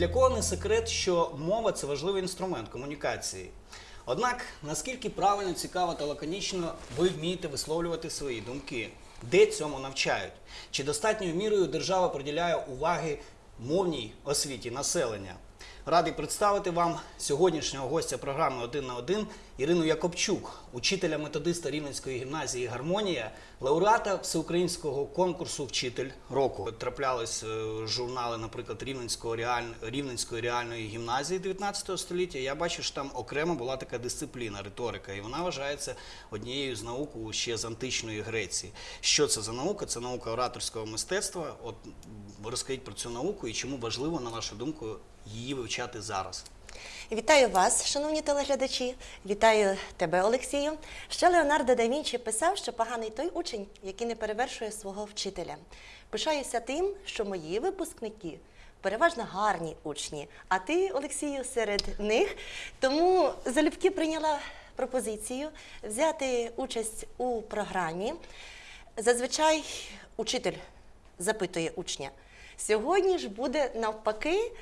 не секрет, що мова це важливий інструмент комунікації. Однак, наскільки правильно, цікаво та лаконічно ви вмієте висловлювати свої думки? Де цьому навчають? Чи достатньою мірою держава приділяє уваги мовній освіті населення? Радий представити вам сьогоднішнього гостя програми Один на один Ірину Якобчук, учителя методиста Рівненської гімназії Гармонія, лауреата всеукраїнського конкурсу Вчитель року. Траплялись е, журнали, наприклад, Рівненського. Рівненської реальної гімназії 19 століття. Я бачу, що там окремо була така дисципліна, риторика, і вона вважається однією з наук ще з античної Греції. Що це за наука? Це наука ораторського мистецтва. От розкажіть про цю науку і чому важливо, на вашу думку, її вивчати зараз. Вітаю вас, шановні телеглядачі. Вітаю тебе, Олексію. Ще Леонардо да Вінчі писав, що поганий той учень, який не перевершує свого вчителя. Пишаюся тим, що мої випускники переважно гарні учні, а ти, Олексію, серед них. Тому залюбки прийняла пропозицію взяти участь у програмі. Зазвичай учитель запитує учня. Сьогодні ж буде навпаки.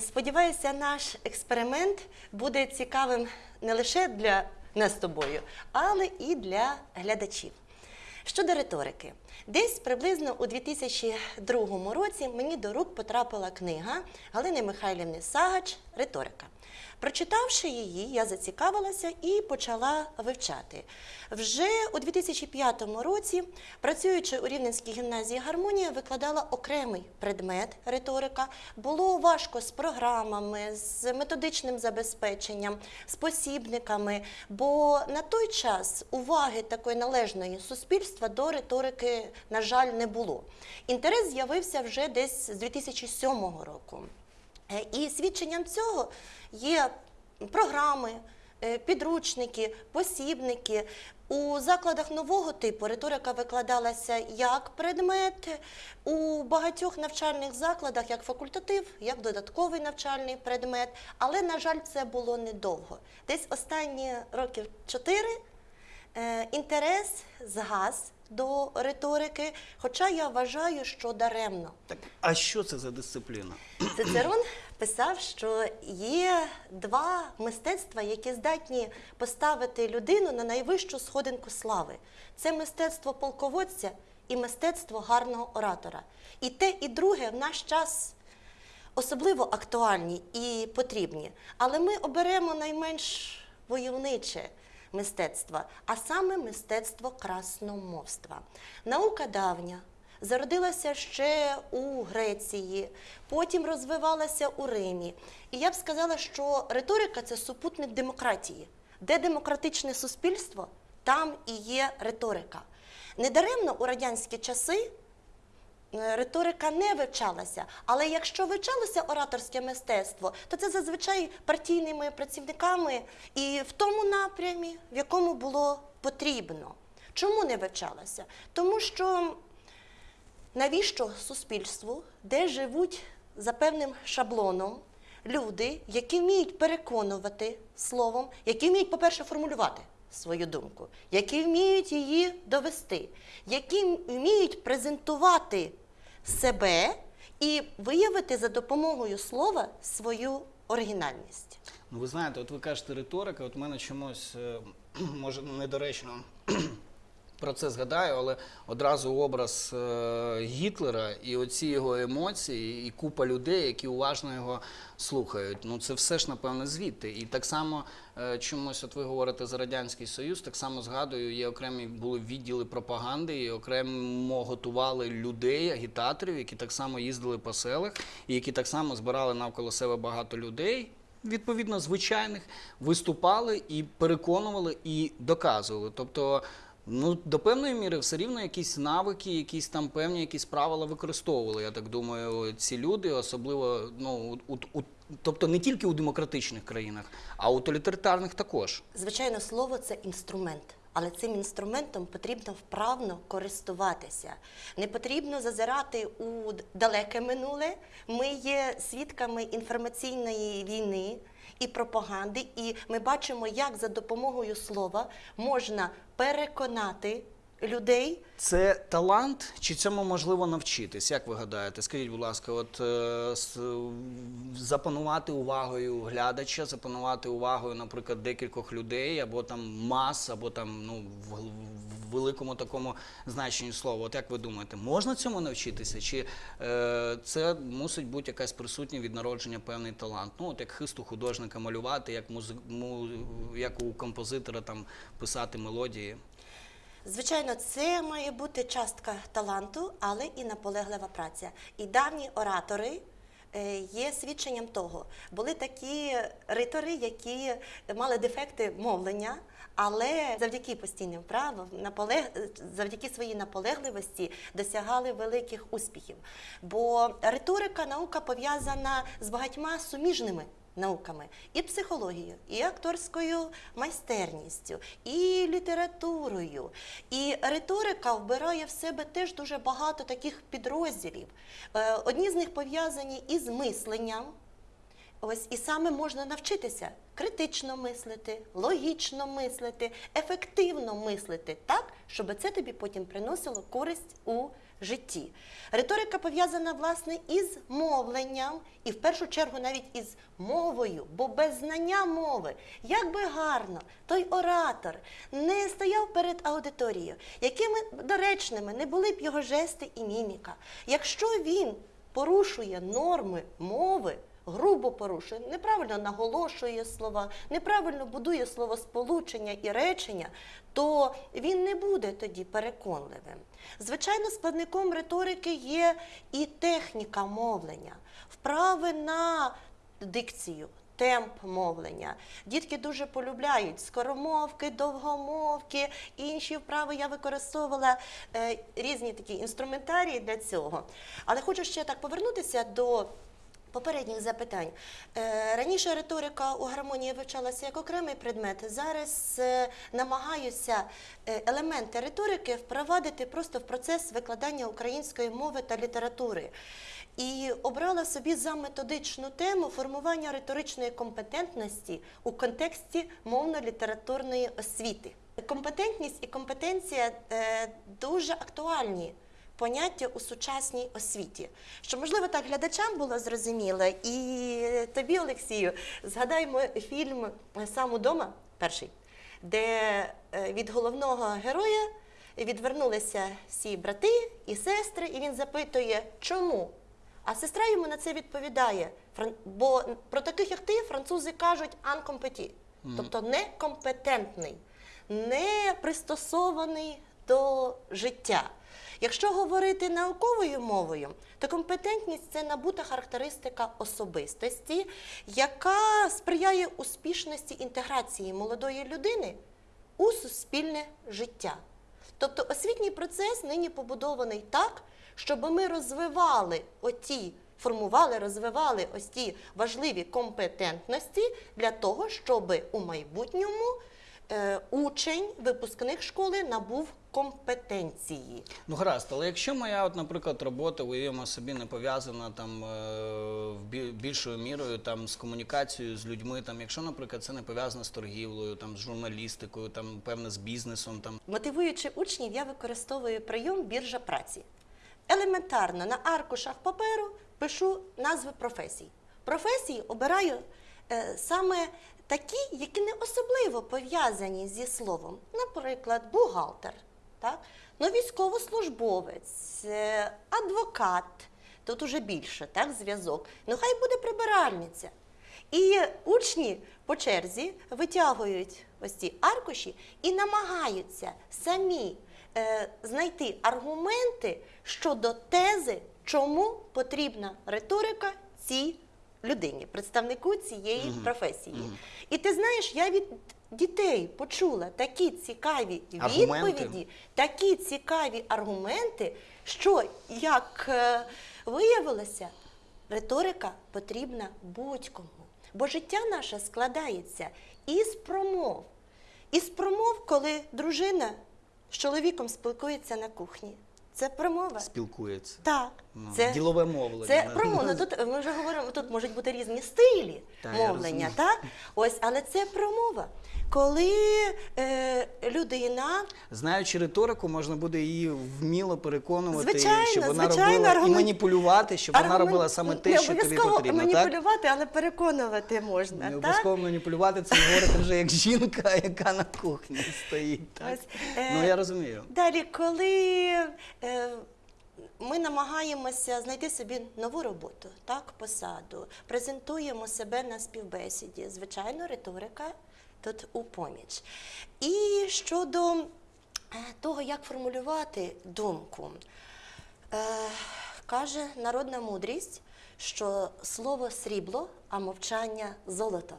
Сподіваюся, наш експеримент буде цікавим не лише для нас з тобою, але і для глядачів. Щодо риторики, десь приблизно у 2002 році мені до рук потрапила книга Галини Михайлівни Сагач Риторика. Прочитавши її, я зацікавилася і почала вивчати. Вже у 2005 році, працюючи у Рівненській гімназії гармонія, викладала окремий предмет риторика. Було важко з програмами, з методичним забезпеченням, з посібниками, бо на той час уваги такої належної суспільства до риторики, на жаль, не було. Інтерес з'явився вже десь з 2007 року. Е, І свідченням цього є програми, е, підручники, посібники. У закладах нового типу риторика викладалася як предмет, у багатьох навчальних закладах як факультатив, як додатковий навчальний предмет. Але, на жаль, це було недовго. Десь останні років чотири е, інтерес згас до риторики, хоча я вважаю, що даремно. Так, а що це за дисципліна? Цицерон писав, що є два мистецтва, які здатні поставити людину на найвищу сходинку слави. Це мистецтво полководця і мистецтво гарного оратора. І те, і друге в наш час особливо актуальні і потрібні. Але ми оберемо найменш войовниче мистецтво, а саме мистецтво красномовства. Наука давня. Зародилася ще у Греції, потім розвивалася у Римі. І я б сказала, що риторика це супутник демократії. Де демократичне суспільство, там і є риторика. Недаремно у радянські часи риторика не вивчалася. Але якщо вивчалося ораторське мистецтво, то це зазвичай партійними працівниками і в тому напрямі, в якому було потрібно. Чому не вивчалося? Тому що навіщо суспільству, де живуть за певним шаблоном люди, які вміють переконувати словом, які вміють, по-перше, формулювати свою думку, які вміють її довести, які вміють презентувати себе і виявити за допомогою слова свою оригінальність. Ну, ви знаєте, от ви кажете риторика, от мене чомусь, е, може, недоречно про це згадаю, але одразу образ е, Гітлера і оці його емоції, і купа людей, які уважно його слухають. Ну це все ж, напевно, звідти. І так само е, чомусь, от ви говорите за Радянський Союз, так само згадую, є окремі були відділи пропаганди, і окремо готували людей, агітаторів, які так само їздили по селах, і які так само збирали навколо себе багато людей відповідно звичайних виступали і переконували і доказували. Тобто, ну до певної міри все рівно якісь навики, якісь там певні якісь правила використовували. Я так думаю, ці люди, особливо ну у, у тобто не тільки у демократичних країнах, а у тоталітарних також. Звичайно, слово це інструмент, але цим інструментом потрібно вправно користуватися. Не потрібно зазирати у далеке минуле. Ми є свідками інформаційної війни і пропаганди, і ми бачимо, як за допомогою слова можна переконати людей. Це талант, чи цьому можливо навчитись? Як ви гадаєте? Скажіть, будь ласка, от е, с- запанувати увагою глядача, запанувати увагою, наприклад, декількох людей, або там мас, або там ну в великому такому значенні слова. От як ви думаєте, можна цьому навчитися? Чи е, це мусить бути якась присутня від народження певний талант? Ну, от як хист у художника малювати, як музи... му... як у композитора там писати мелодії? Звичайно, це має бути частка таланту, але і наполеглива праця. І давні оратори е, є свідченням того. Були такі ритори, які мали дефекти мовлення, але завдяки постійним вправам, наполег... завдяки своїй наполегливості досягали великих успіхів. Бо риторика наука пов'язана з багатьма суміжними науками, і психологією, і акторською майстерністю, і літературою. І риторика вбирає в себе теж дуже багато таких підрозділів. Е, Одні з них пов'язані із мисленням. Ось і саме можна навчитися критично мислити, логічно мислити, ефективно мислити так, щоб це тобі потім приносило користь у житті. Риторика пов'язана власне із мовленням, і в першу чергу навіть із мовою, бо без знання мови, як би гарно той оратор не стояв перед аудиторією, якими доречними не були б його жести і міміка. Якщо він порушує норми мови, грубо порушує, неправильно наголошує слова, неправильно будує словосполучення і речення, то він не буде тоді переконливим. Звичайно, складником риторики є і техніка мовлення, вправи на дикцію. Темп мовлення. Дітки дуже полюбляють скоромовки, довгомовки, інші вправи я використовувала е, різні такі інструментарії для цього. Але хочу ще так повернутися до попередніх запитань. Е, Раніше риторика у гармонії вивчалася як окремий предмет. Зараз е, намагаюся е, елементи риторики впровадити просто в процес викладання української мови та літератури. І обрала собі за методичну тему формування риторичної компетентності у контексті мовно-літературної освіти. Компетентність і компетенція дуже актуальні поняття у сучасній освіті. Що можливо так глядачам було зрозуміло, і тобі, Олексію, згадаймо фільм Сам удома перший, де е, від головного героя відвернулися всі брати і сестри, і він запитує, чому? А сестра йому на це відповідає. «Фран- Бо про таких, як ти, французи кажуть анкомпеті, тобто некомпетентний, не пристосований до життя. Якщо говорити науковою мовою, то компетентність це набута характеристика особистості, яка сприяє успішності інтеграції молодої людини у суспільне життя. Тобто освітній процес нині побудований так, щоб ми розвивали оті, формували, розвивали ось ті важливі компетентності для того, щоб у майбутньому е, учень, випускник школи набув компетенції. Ну гаразд, але якщо моя, от, наприклад, робота, уявимо собі, не пов'язана там е, більшою мірою там з комунікацією з людьми, там, якщо, наприклад, це не пов'язано з торгівлею, там з журналістикою, там певне з бізнесом, там Мотивуючи учнів, я використовую прийом біржа праці. Елементарно на аркушах паперу пишу назви професій. Професії обираю е, саме такі, які не особливо пов'язані зі словом. Наприклад, бухгалтер, так? ну, військовослужбовець, е, адвокат. Тут уже більше так, зв'язок. Ну, хай буде прибиральниця. І учні по черзі витягують ось ці аркуші і намагаються самі е, знайти аргументи щодо тези, чому потрібна риторика цій людині, представнику цієї професії. І ти знаєш, я від дітей почула такі цікаві Аргументи. відповіді, такі цікаві аргументи, що як е, виявилося, риторика потрібна будь-кому. Бо життя наше складається із промов. Із промов, коли дружина з чоловіком спілкується на кухні. Це промова. спілкується. Так, Це- ділове мовлення. Це да. промовно. Тут ми вже говоримо, тут можуть бути різні стилі Та, мовлення, так? Ось, але це промова. Коли е, людина Знаючи риторику, можна буде її вміло переконувати, Звичайно, щоб вона звичайно, робила і маніпулювати, щоб вона робила саме те, що тобі обов'язково потрібно. Так? маніпулювати, але переконувати можна. Не так? обов'язково маніпулювати, це говорити вже як жінка, яка на кухні стоїть. Так? Ось, е, Ну я розумію. Далі, коли е, ми намагаємося знайти собі нову роботу, так, посаду, презентуємо себе на співбесіді, звичайно, риторика тут у поміч. І щодо е, того, як формулювати думку, е, каже народна мудрість, що слово срібло, а мовчання золото.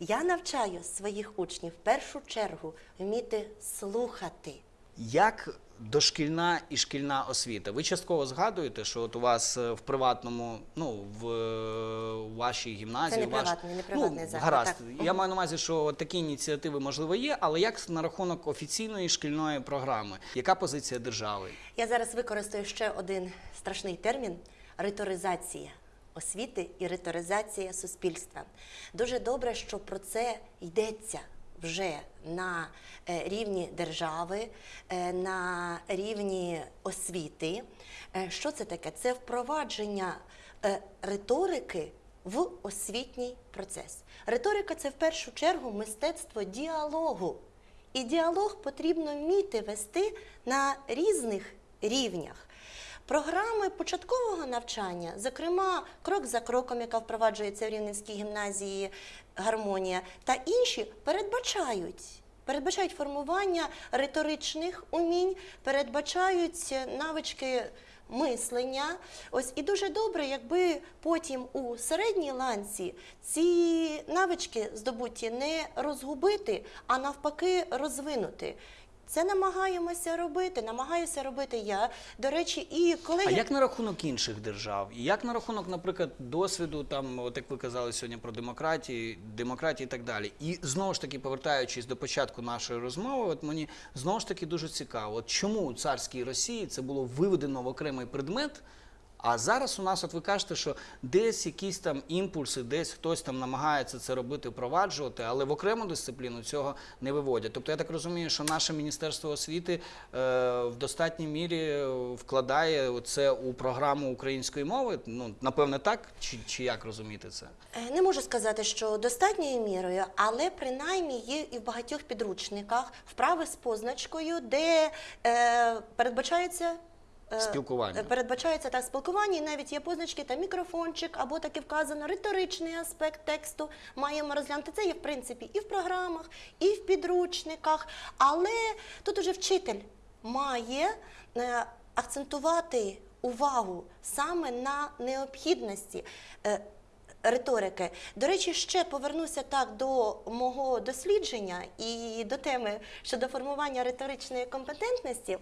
Я навчаю своїх учнів в першу чергу вміти слухати. Як дошкільна і шкільна освіта? Ви частково згадуєте, що от у вас е, в приватному, ну в е, вашій гімназії, Це не ваш... приватний, не приватний ну, заклад, гаразд. так. Я маю на увазі, що от такі ініціативи можливо є, але як на рахунок офіційної шкільної програми? Яка позиція держави? Я зараз використаю ще один страшний термін риторизація освіти і риторизація суспільства. Дуже добре, що про це йдеться вже на е, рівні держави, е, на рівні освіти. Е, Що це таке? Це впровадження риторики в освітній процес. Риторика це в першу чергу мистецтво діалогу. І діалог потрібно вміти вести на різних рівнях. Програми початкового навчання, зокрема, крок за кроком, яка впроваджується в Рівненській гімназії гармонія, та інші передбачають. Передбачають формування риторичних умінь, передбачають навички мислення. Ось і дуже добре, якби потім у середній ланці ці навички здобуті не розгубити, а навпаки розвинути. Це намагаємося робити, намагаюся робити я. До речі, і коли А як на рахунок інших держав? І як на рахунок, наприклад, досвіду, там, от як ви казали сьогодні про демократію, демократії і так далі. І знову ж таки, повертаючись до початку нашої розмови, от мені знову ж таки дуже цікаво, от чому у царській Росії це було виведено в окремий предмет. А зараз у нас, от ви кажете, що десь якісь там імпульси, десь хтось там намагається це робити, впроваджувати, але в окрему дисципліну цього не виводять. Тобто я так розумію, що наше міністерство освіти е, в достатній мірі вкладає це у програму української мови. Ну напевне, так чи, чи як розуміти це? Е, Не можу сказати, що достатньою мірою, але принаймні є і в багатьох підручниках вправи з позначкою, де е, передбачається. Е, Спілкування. е, Передбачається так спілкування, і навіть є позначки та мікрофончик, або таки вказано риторичний аспект тексту. Маємо розглянути. Це є в принципі і в програмах, і в підручниках. Але тут уже вчитель має е, акцентувати увагу саме на необхідності. риторики. До речі, ще повернуся так до мого дослідження і до теми щодо формування риторичної компетентності.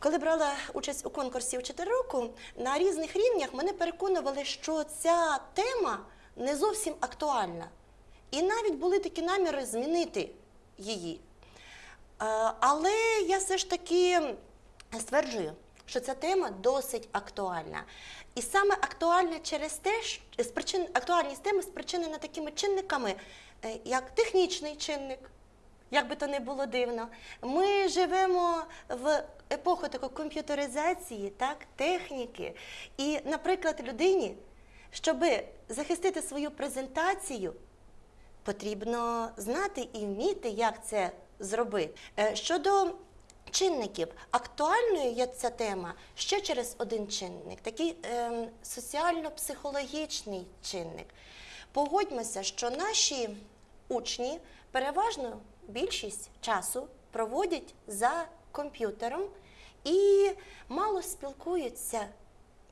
Коли брала участь у конкурсі у 4 року, на різних рівнях мене переконували, що ця тема не зовсім актуальна. І навіть були такі наміри змінити її. Але я все ж таки стверджую, що ця тема досить актуальна. І саме актуальна через те, що актуальність теми спричинена такими чинниками, е, як технічний чинник, як би то не було дивно. Ми живемо в епоху такої комп'ютеризації, так, техніки. І, наприклад, людині, щоб захистити свою презентацію, потрібно знати і вміти, як це зробити. Е, Щодо чинників, актуальною є ця тема ще через один чинник, такий ем, соціально-психологічний чинник. Погодьмося, що наші учні переважно більшість часу проводять за комп'ютером і мало спілкуються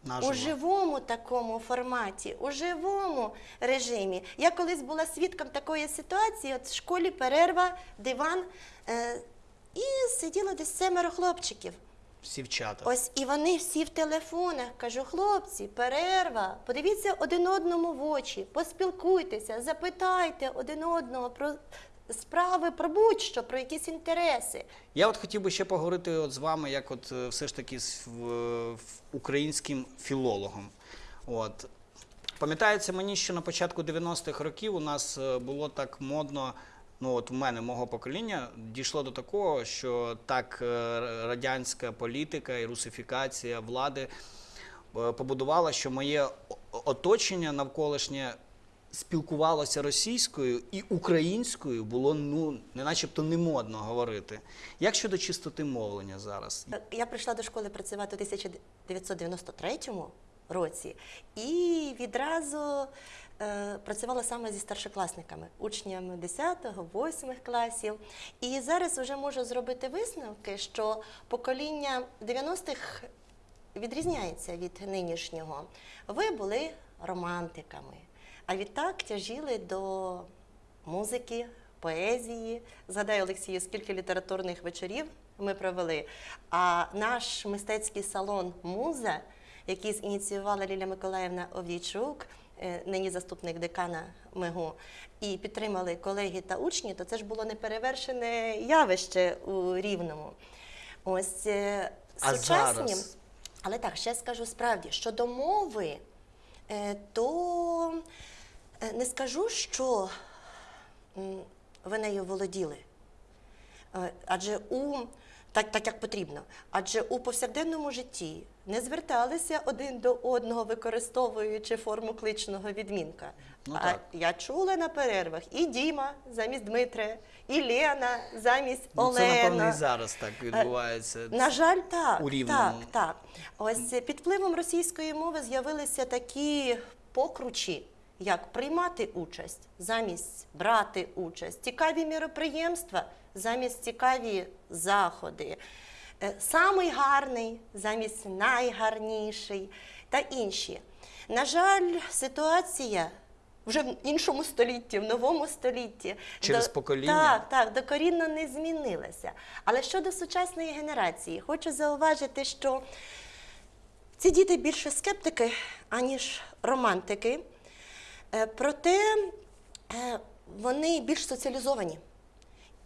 Наживо. у живому такому форматі, у живому режимі. Я колись була свідком такої ситуації, от в школі перерва, диван, е, і сиділо десь семеро хлопчиків. Всі вчата. Ось і вони всі в телефонах. Кажу, хлопці, перерва. Подивіться один одному в очі, поспілкуйтеся, запитайте один одного про справи, про будь-що, про якісь інтереси. Я от хотів би ще поговорити от з вами, як от е, все ж таки з в- в українським філологом. От. Пам'ятається мені, що на початку 90-х років у нас е, було так модно. Ну, от в мене, мого покоління, дійшло до такого, що так е, радянська політика і русифікація влади побудувала, що моє оточення навколишнє спілкувалося російською і українською було ну не начебто не модно говорити. Як щодо чистоти мовлення зараз? Я прийшла до школи працювати у 1993 році і відразу е, працювала саме зі старшокласниками, учнями 10, го 8 класів. І зараз вже можу зробити висновки, що покоління 90-х відрізняється від нинішнього. Ви були романтиками, а відтак тяжіли до музики, поезії. Згадаю, Олексію, скільки літературних вечорів ми провели. А наш мистецький салон Муза, який зініціювала Ліля Миколаївна Овдійчук, е, нині заступник декана МИГУ, і підтримали колеги та учні, то це ж було неперевершене явище у Рівному. Ось е, А сучасні. зараз? Але так, ще скажу справді, щодо мови, е, то не скажу, що ви нею володіли. Е, Адже у так, так як потрібно. Адже у повсякденному житті не зверталися один до одного, використовуючи форму кличного відмінка. Ну, а я чула на перервах і Діма замість Дмитра, і Лена замість Ну, це напевно і зараз так відбувається. На жаль, так. у так, так. Ось е, під впливом російської мови з'явилися такі покручі, як приймати участь замість брати участь, цікаві міроприємства замість цікаві заходи, е, самий гарний замість найгарніший та інші. На жаль, ситуація. Вже в іншому столітті, в новому столітті Через до- покоління? Так, так, докорінно не змінилася. Але щодо сучасної генерації, хочу зауважити, що ці діти більше скептики, аніж романтики. Е, Проте е, вони більш соціалізовані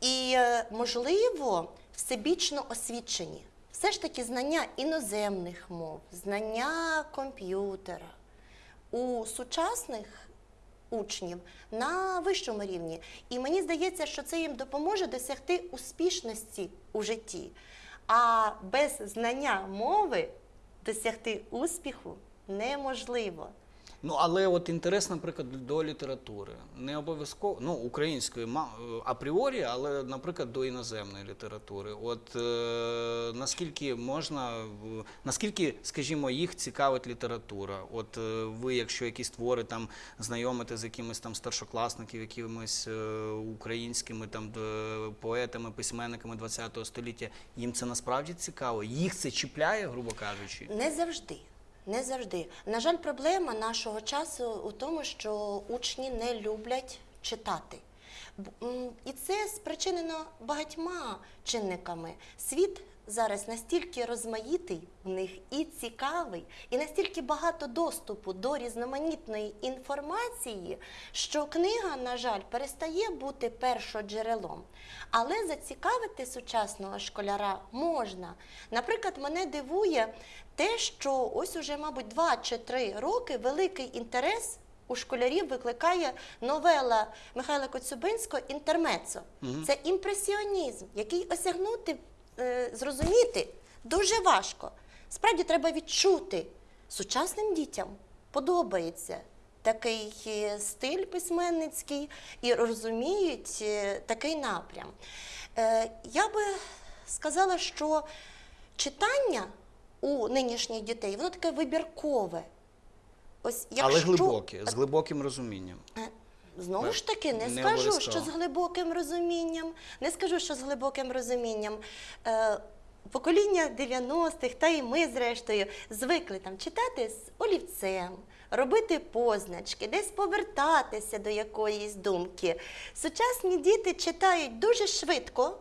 і, е, можливо, всебічно освічені. Все ж таки знання іноземних мов, знання комп'ютера у сучасних учнів на вищому рівні. І мені здається, що це їм допоможе досягти успішності у житті. А без знання мови досягти успіху неможливо. Ну, але от інтерес, наприклад, до літератури. Не обов'язково, ну, української е, апріорі, але, наприклад, до іноземної літератури. От е, наскільки можна, наскільки, скажімо, їх цікавить література? От е, ви, якщо якісь твори там знайомите з якимись там старшокласників, якимись е, українськими там д- поетами, письменниками ХХ століття, їм це насправді цікаво? Їх це чіпляє, грубо кажучи? Не завжди. Не завжди. На жаль, проблема нашого часу у тому, що учні не люблять читати. І це спричинено багатьма чинниками. Світ зараз настільки розмаїтий в них і цікавий, і настільки багато доступу до різноманітної інформації, що книга, на жаль, перестає бути першоджерелом. Але зацікавити сучасного школяра можна. Наприклад, мене дивує те, що ось уже, мабуть, два чи три роки великий інтерес у школярів викликає новела Михайла Коцюбинського Інтермецо. Це імпресіонізм, який осягнути, е, зрозуміти дуже важко. Справді треба відчути сучасним дітям подобається такий е, стиль письменницький і розуміють е, такий напрям. Я би сказала, що читання у нинішніх дітей воно таке вибіркове. Ось Але глибоке, з глибоким розумінням. Е, Знову ж таки, не, Не скажу, обов'язково. що з глибоким розумінням. Не скажу, що з глибоким розумінням. Е, покоління 90-х, та і ми, зрештою, звикли там читати з олівцем, робити позначки, десь повертатися до якоїсь думки. Сучасні діти читають дуже швидко.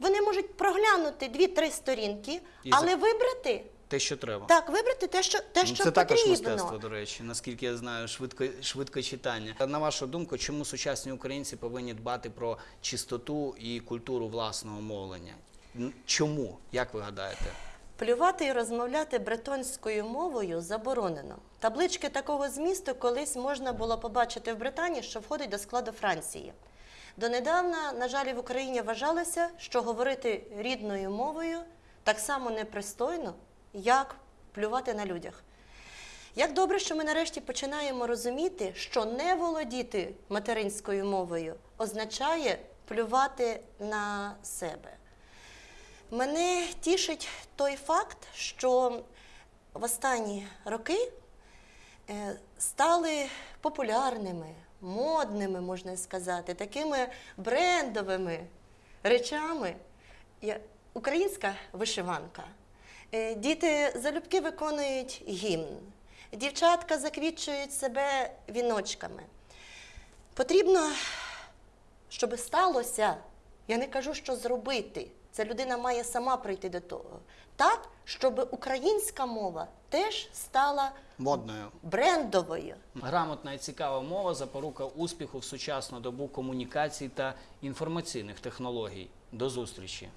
Вони можуть проглянути 2-3 сторінки, І але за- вибрати те, що треба. Так, вибрати те, що, те, Ну, що Це також потрібно. мистецтво, до речі, наскільки я знаю, швидко, швидко читання. На вашу думку, чому сучасні українці повинні дбати про чистоту і культуру власного мовлення? Н- Чому? Як ви гадаєте? Плювати і розмовляти бретонською мовою заборонено. Таблички такого змісту колись можна було побачити в Британії, що входить до складу Франції. Донедавна, на жаль, в Україні вважалося, що говорити рідною мовою так само непристойно, як плювати на людях. Як добре, що ми нарешті починаємо розуміти, що не володіти материнською мовою означає плювати на себе. Мене тішить той факт, що в останні роки е, стали популярними, модними, можна сказати, такими брендовими речами українська вишиванка. Е, Діти залюбки виконують гімн, дівчатка заквітчують себе віночками. Потрібно щоб сталося, я не кажу, що зробити. Це людина має сама прийти до того. Так, щоб українська мова теж стала Модною. брендовою. Грамотна і цікава мова запорука успіху в сучасну добу комунікацій та інформаційних технологій. До зустрічі!